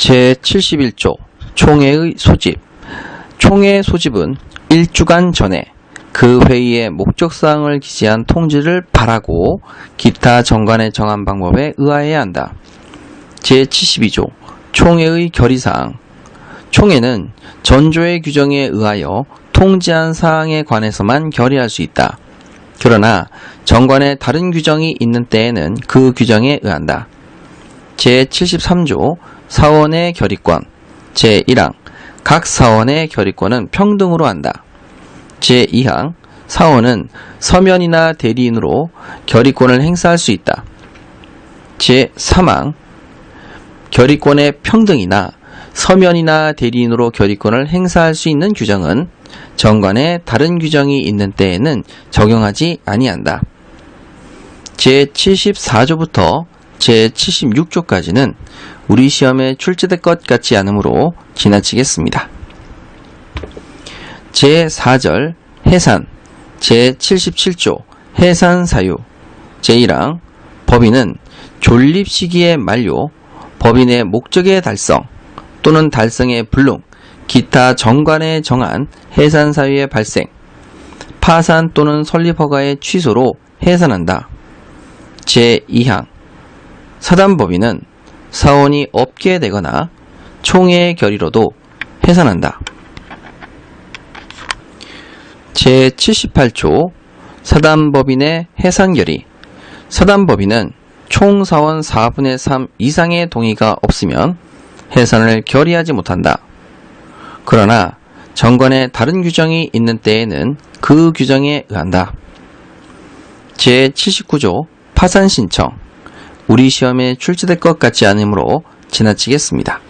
제71조 총회의 소집 총회 소집은 1주간 전에 그 회의의 목적사항을 기재한 통지를 발하고 기타 정관에 정한 방법에 의하여야 한다. 제72조 총회의 결의사항 총회는 전조의 규정에 의하여 통지한 사항에 관해서만 결의할 수 있다. 그러나 정관에 다른 규정이 있는 때에는 그 규정에 의한다. 제73조 사원의 결의권 제1항 각 사원의 결의권은 평등으로 한다. 제2항 사원은 서면이나 대리인으로 결의권을 행사할 수 있다. 제3항 결의권의 평등이나 서면이나 대리인으로 결의권을 행사할 수 있는 규정은 정관에 다른 규정이 있는 때에는 적용하지 아니한다. 제74조부터 제76조까지는 우리 시험에 출제될 것 같지 않으므로 지나치겠습니다. 제4절 해산 제77조 해산 사유 제1항 법인은 존립 시기의 만료 법인의 목적의 달성 또는 달성의 불능 기타 정관에 정한 해산 사유의 발생 파산 또는 설립 허가의 취소로 해산한다. 제2항 사단법인은 사원이 없게 되거나 총회의 결의로도 해산한다. 제78조 사단법인의 해산결의 사단법인은 총사원 4분의 3 이상의 동의가 없으면 해산을 결의하지 못한다. 그러나 정관에 다른 규정이 있는 때에는 그 규정에 의한다. 제79조 파산 신청 우리 시험에 출제될 것 같지 않으므로 지나치겠습니다.